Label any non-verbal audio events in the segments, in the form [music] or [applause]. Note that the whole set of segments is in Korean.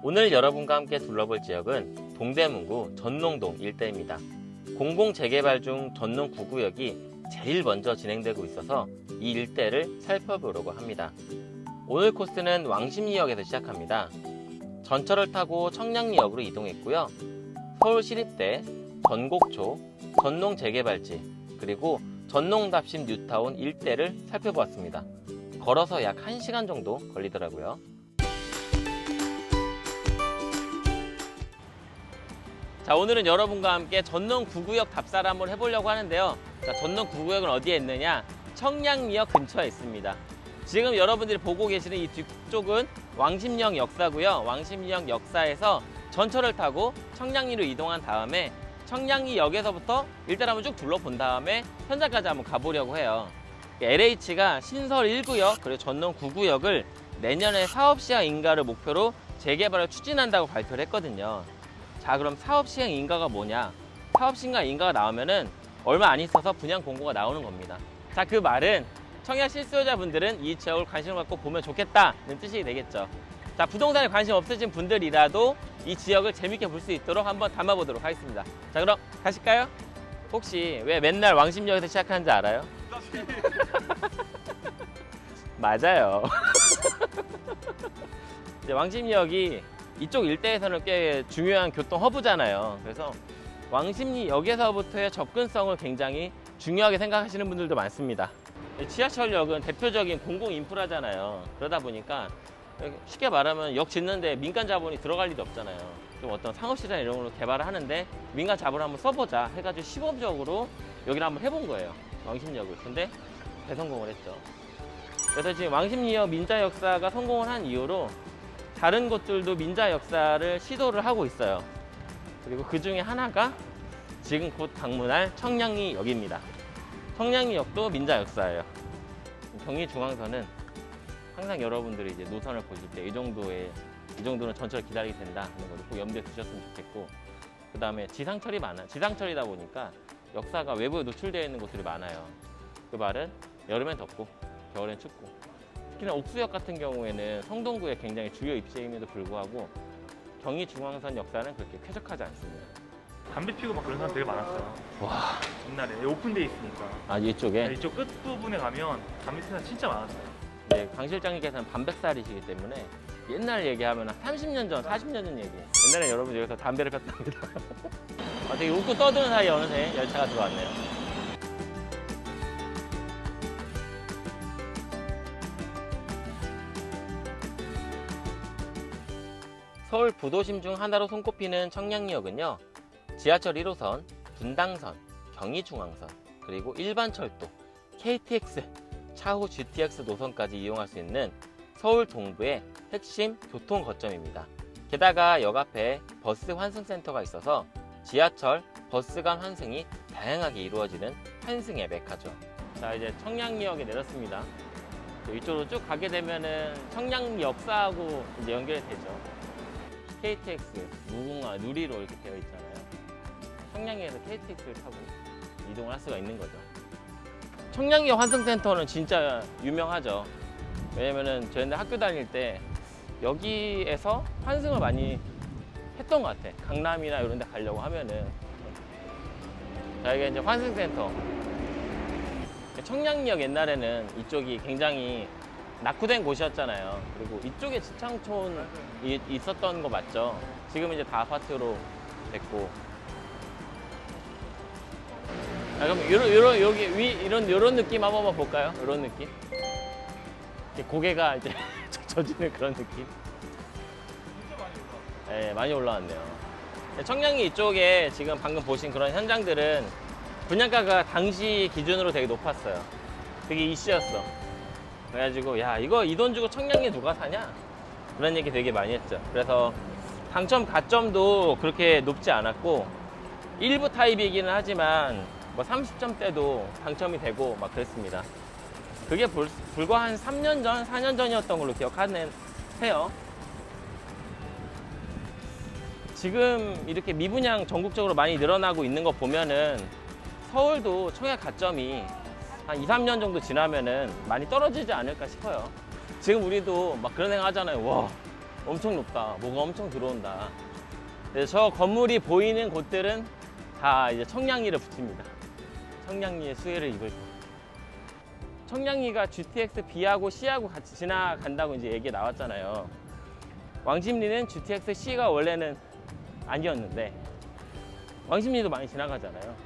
오늘 여러분과 함께 둘러볼 지역은 동대문구 전농동 일대입니다. 공공재개발 중 전농 9구역이 제일 먼저 진행되고 있어서 이 일대를 살펴보려고 합니다. 오늘 코스는 왕십리역에서 시작합니다. 전철을 타고 청량리역으로 이동했고요. 서울시립대, 전곡초, 전농재개발지, 그리고 전농답심 뉴타운 일대를 살펴보았습니다. 걸어서 약 1시간 정도 걸리더라고요. 자 오늘은 여러분과 함께 전농 9구역 답사를 한번 해보려고 하는데요. 자 전농 9구역은 어디에 있느냐? 청량리역 근처에 있습니다. 지금 여러분들이 보고 계시는 이 뒤쪽은 왕십리역 역사고요. 왕십리역 역사에서 전철을 타고 청량리로 이동한 다음에 청량리 역에서부터 일단 한번 쭉 둘러본 다음에 현장까지 한번 가보려고 해요. LH가 신설 1구역 그리고 전농 9구역을 내년에 사업시행 인가를 목표로 재개발을 추진한다고 발표를 했거든요 자 그럼 사업시행 인가가 뭐냐? 사업시행 인가가 나오면은 얼마 안 있어서 분양 공고가 나오는 겁니다. 자 그 말은 청약 실수요자분들은 이 지역을 관심을 갖고 보면 좋겠다는 뜻이 되겠죠. 자 부동산에 관심 없으신 분들이라도 이 지역을 재밌게 볼 수 있도록 한번 담아보도록 하겠습니다. 자 그럼 가실까요? 혹시 왜 맨날 왕십역에서 시작하는지 알아요? [laughs] 맞아요. [laughs] 이제 왕십리역이 이쪽 일대에서는 꽤 중요한 교통 허브잖아요. 그래서 왕십리역에서부터의 접근성을 굉장히 중요하게 생각하시는 분들도 많습니다. 지하철역은 대표적인 공공 인프라잖아요. 그러다 보니까 쉽게 말하면 역 짓는데 민간 자본이 들어갈 일이 없잖아요. 좀 어떤 상업시장 이런 걸로 개발을 하는데 민간 자본을 한번 써보자 해가지고 시범적으로 여기를 한번 해본 거예요. 왕십리역을. 근데 대성공을 했죠. 그래서 지금 왕십리역 민자 역사가 성공을 한 이후로 다른 곳들도 민자 역사를 시도를 하고 있어요. 그리고 그 중에 하나가 지금 곧 방문할 청량리 역입니다. 청량리 역도 민자 역사예요. 경의중앙선은 항상 여러분들이 이제 노선을 보실 때 이 정도의 이 정도는 전철 기다리게 된다 하는 거를 꼭 염두에 두셨으면 좋겠고 그 다음에 지상철이 많아 지상철이다 보니까 역사가 외부에 노출되어 있는 곳들이 많아요. 그 말은 여름엔 덥고 겨울엔 춥고 특히나 옥수역 같은 경우에는 성동구에 굉장히 주요 입지임에도 불구하고 경의 중앙선 역사는 그렇게 쾌적하지 않습니다. 담배 피고 막 그런 사람 되게 많았어요. 와, 옛날에 오픈돼 있으니까. 아 이쪽에 이쪽 끝 부분에 가면 담배 피는 사람 진짜 많았어요. 네, 강 실장님께서는 반백살이시기 때문에 옛날 얘기하면 한 30년 전, 40년 전 얘기. 옛날에 여러분 여기서 담배를 폈답니다. [laughs] 아, 되게 웃고 떠드는 사이에 어느새 열차가 들어왔네요. 서울 부도심 중 하나로 손꼽히는 청량리역은요. 지하철 1호선, 분당선, 경의중앙선, 그리고 일반철도, KTX, 차후 GTX 노선까지 이용할 수 있는 서울 동부의 핵심 교통 거점입니다. 게다가 역 앞에 버스 환승센터가 있어서 지하철, 버스 간 환승이 다양하게 이루어지는 환승의 메카죠. 자 이제 청량리역에 내렸습니다. 이쪽으로 쭉 가게 되면은 청량리 역사하고 이제 연결이 되죠. KTX, 무궁화, 누리로 이렇게 되어 있잖아요. 청량리에서 KTX를 타고 이동을 할 수가 있는 거죠. 청량리 환승센터는 진짜 유명하죠. 왜냐면은 저희 학교 다닐 때 여기에서 환승을 많이 했던 것 같아. 강남이나 이런 데 가려고 하면은. 자, 이게 이제 환승센터. 청량리역 옛날에는 이쪽이 굉장히 낙후된 곳이었잖아요. 그리고 이쪽에 지창촌이 있었던 거 맞죠? 지금 이제 다 아파트로 됐고. 아, 그럼 요런, 요런, 여기 위, 이런, 요런 느낌 한 번만 볼까요? 요런 느낌? 이렇게 고개가 이제 [laughs] 젖어지는 그런 느낌? 네, 많이 올라왔네요. 청량리 이쪽에 지금 방금 보신 그런 현장들은 분양가가 당시 기준으로 되게 높았어요. 되게 이슈였어. 그래가지고 야 이거 이 돈 주고 청량리 누가 사냐? 그런 얘기 되게 많이 했죠. 그래서 당첨 가점도 그렇게 높지 않았고 일부 타입이기는 하지만 뭐 30점대도 당첨이 되고 막 그랬습니다. 그게 불, 불과 한 3년 전, 4년 전이었던 걸로 기억하는 해요. 지금 이렇게 미분양 전국적으로 많이 늘어나고 있는 거 보면은 서울도 청약 가점이 한 2, 3년 정도 지나면은 많이 떨어지지 않을까 싶어요. 지금 우리도 막 그런 생각 하잖아요. 와, 엄청 높다. 뭐가 엄청 들어온다. 그래서 저 건물이 보이는 곳들은 다 이제 청량리를 붙입니다. 청량리의 수혜를 입을 거. 청량리가 GTX B하고 C하고 같이 지나간다고 이제 얘기 나왔잖아요. 왕십리는 GTX C가 원래는 아니었는데 왕십리도 많이 지나가잖아요.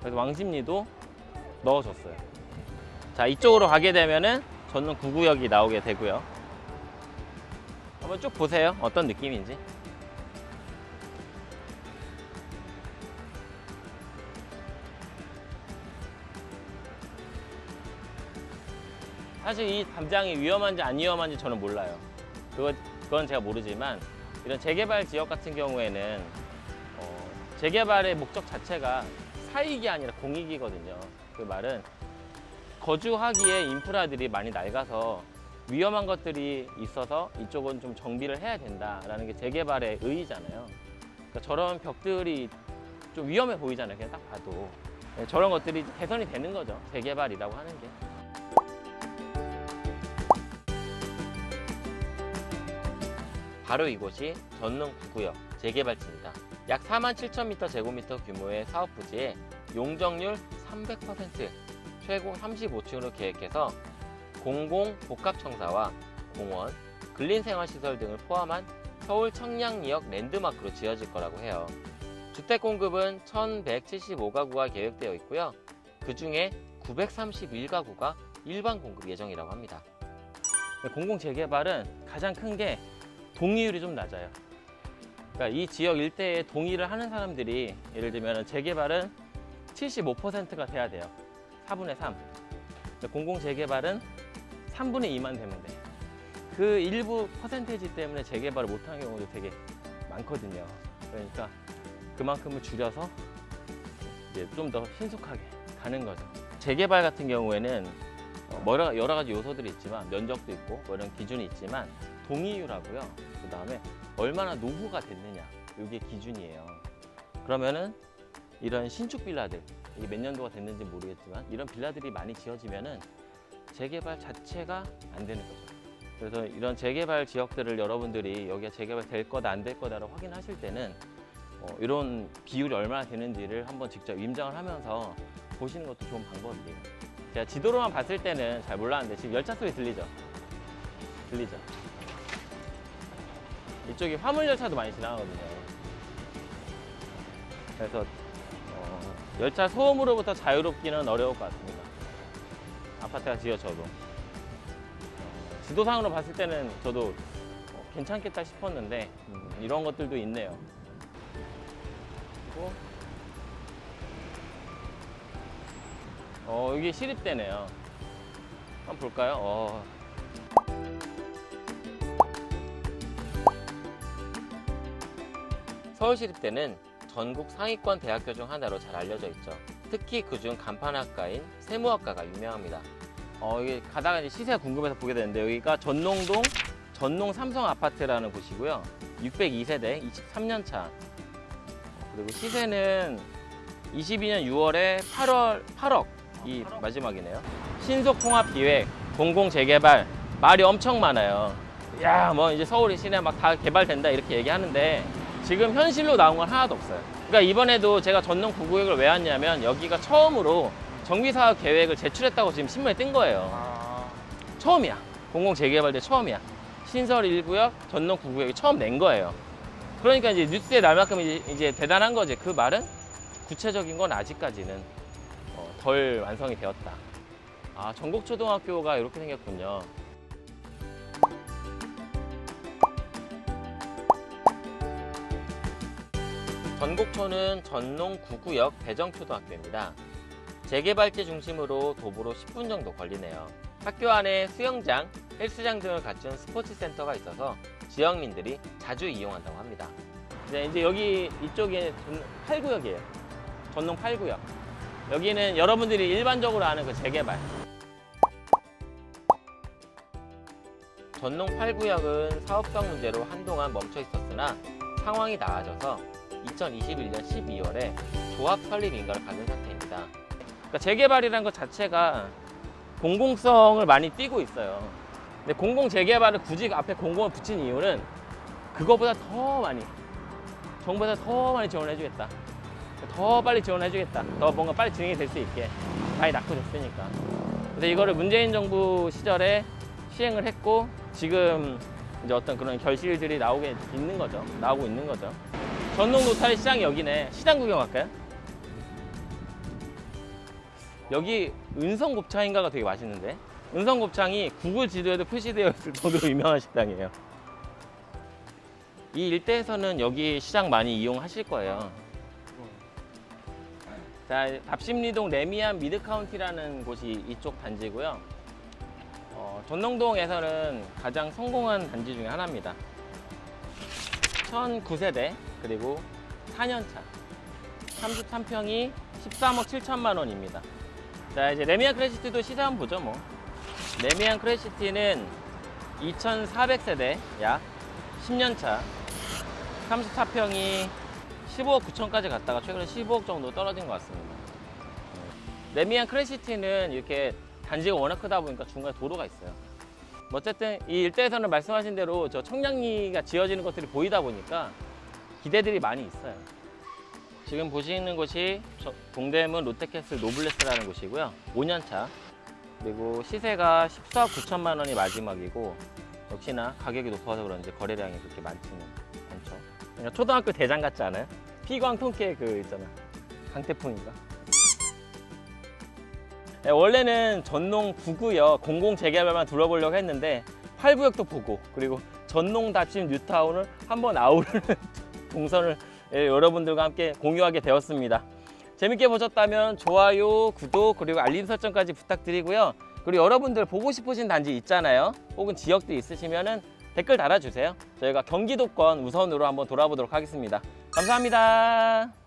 그래서 왕십리도 넣어줬어요. 자 이쪽으로 가게 되면은 전동 9구역이 나오게 되고요. 한번 쭉 보세요. 어떤 느낌인지. 사실 이 담장이 위험한지 안 위험한지 저는 몰라요. 그거, 그건 제가 모르지만 이런 재개발 지역 같은 경우에는 어, 재개발의 목적 자체가 사익이 아니라 공익이거든요. 그 말은 거주하기에 인프라들이 많이 낡아서 위험한 것들이 있어서 이쪽은 좀 정비를 해야 된다라는 게 재개발의 의의잖아요. 그러니까 저런 벽들이 좀 위험해 보이잖아요. 그냥 딱 봐도 네, 저런 것들이 개선이 되는 거죠. 재개발이라고 하는 게. 바로 이곳이 전농 9구역 재개발지입니다. 약 4만 7천 미터 제곱미터 규모의 사업 부지에 용적률 300% 최고 35층으로 계획해서 공공 복합청사와 공원, 근린생활시설 등을 포함한 서울 청량리역 랜드마크로 지어질 거라고 해요. 주택 공급은 1175가구가 계획되어 있고요. 그 중에 931가구가 일반 공급 예정이라고 합니다. 공공 재개발은 가장 큰 게 동의율이 좀 낮아요. 그러니까 이 지역 일대에 동의를 하는 사람들이 예를 들면 재개발은 75%가 돼야 돼요. 4분의 3. 공공 재개발은 3분의 2만 되면 돼. 그 일부 퍼센테이지 때문에 재개발을 못하는 경우도 되게 많거든요. 그러니까 그만큼을 줄여서 이제 좀 더 신속하게 가는 거죠. 재개발 같은 경우에는 어, 뭐 여러 가지 요소들이 있지만 면적도 있고 뭐 이런 기준이 있지만 동의율하고요. 그 다음에 얼마나 노후가 됐느냐 이게 기준이에요. 그러면은 이런 신축 빌라들 이게 몇 년도가 됐는지 모르겠지만 이런 빌라들이 많이 지어지면은 재개발 자체가 안 되는 거죠. 그래서 이런 재개발 지역들을 여러분들이 여기가 재개발 될 거다 안 될 거다를 확인하실 때는 어, 이런 비율이 얼마나 되는지를 한번 직접 임장을 하면서 보시는 것도 좋은 방법이에요. 제가 지도로만 봤을 때는 잘 몰랐는데 지금 열차 소리 들리죠? 들리죠? 이쪽이 화물 열차도 많이 지나가거든요. 그래서 어, 열차 소음으로부터 자유롭기는 어려울 것 같습니다. 아파트가 지어져도 어, 지도상으로 봤을 때는 저도 어, 괜찮겠다 싶었는데 음, 이런 것들도 있네요. 그리고 어, 여기 시립대네요. 한번 볼까요? 어. 서울시립대는 전국 상위권 대학교 중 하나로 잘 알려져 있죠. 특히 그중 간판학과인 세무학과가 유명합니다. 어, 이게 가다가 이제 시세가 궁금해서 보게 되는데 여기가 전농동 전농 삼성 아파트라는 곳이고요. 602세대 23년 차. 그리고 시세는 22년 6월에 8월 8억 이 마지막이네요. 신속 통합 기획, 공공 재개발 말이 엄청 많아요. 야, 뭐 이제 서울이 시내 막 다 개발된다 이렇게 얘기하는데 지금 현실로 나온 건 하나도 없어요. 그러니까 이번에도 제가 전농 9구역을 왜 왔냐면 여기가 처음으로 정비사업 계획을 제출했다고 지금 신문에 뜬 거예요. 아, 처음이야. 공공 재개발대 처음이야. 신설 1구역, 전농 9구역이 처음 낸 거예요. 그러니까 이제 뉴스에 날 만큼 이제, 이제 대단한 거지. 그 말은 구체적인 건 아직까지는 어, 덜 완성이 되었다. 아, 전국초등학교가 이렇게 생겼군요. 전곡초는 전농 9구역 대정초등학교입니다. 재개발지 중심으로 도보로 10분 정도 걸리네요. 학교 안에 수영장, 헬스장 등을 갖춘 스포츠 센터가 있어서 지역민들이 자주 이용한다고 합니다. 네, 이제 여기 이쪽에 8구역이에요. 전농 8구역. 여기는 여러분들이 일반적으로 아는 그 재개발. 전농 8구역은 사업성 문제로 한동안 멈춰 있었으나 상황이 나아져서 2021년 12월에 조합 설립 인가를 받은 상태입니다. 그러니까 재개발이라는 것 자체가 공공성을 많이 띠고 있어요. 근데 공공 재개발을 굳이 앞에 공공을 붙인 이유는 그거보다 더 많이 정부에서 더 많이 지원을 해주겠다. 더 빨리 지원해주겠다. 더 뭔가 빨리 진행이 될 수 있게 많이 낙후됐으니까. 그래서 이거를 문재인 정부 시절에 시행을 했고 지금 이제 어떤 그런 결실들이 나오게 있는 거죠. 나오고 있는 거죠. 전농 로터리 시장이 여기네. 시장 구경 갈까요? 여기 은성 곱창인가가 되게 맛있는데 은성 곱창이 구글 지도에도 표시되어 있을 정도로 [laughs] 유명한 식당이에요. 이 일대에서는 여기 시장 많이 이용하실 거예요. 자, 답십리동 래미안 미드카운티라는 곳이 이쪽 단지고요. 어, 전농동에서는 가장 성공한 단지 중에 하나입니다. 1009세대 그리고 4년차 33평이 13억 7천만 원입니다. 자 이제 래미안 크레시티도 시세 한번 보죠 뭐. 래미안 크레시티는 2,400세대 약 10년차 34평이 15억 9천까지 갔다가 최근에 15억 정도 떨어진 것 같습니다. 래미안 크레시티는 이렇게 단지가 워낙 크다 보니까 중간에 도로가 있어요. 뭐 어쨌든 이 일대에서는 말씀하신 대로 저 청량리가 지어지는 것들이 보이다 보니까 기대들이 많이 있어요. 지금 보시는 곳이 저- 동대문 롯데캐슬 노블레스라는 곳이고요. 5년차 그리고 시세가 14억 9천만 원이 마지막이고 역시나 가격이 높아서 그런지 거래량이 그렇게 많지는 않죠. 그냥 초등학교 대장 같지 않아요? 피광 통깨 그 있잖아. 강태풍인가? 네, 원래는 전농 9구역 공공 재개발만 둘러보려고 했는데 8구역도 보고 그리고 전농 답심 뉴타운을 한번 아우르는 [laughs] 동선을 예, 여러분들과 함께 공유하게 되었습니다. 재밌게 보셨다면 좋아요, 구독 그리고 알림 설정까지 부탁드리고요. 그리고 여러분들 보고 싶으신 단지 있잖아요. 혹은 지역들 있으시면은 댓글 달아주세요. 저희가 경기도권 우선으로 한번 돌아보도록 하겠습니다. 감사합니다.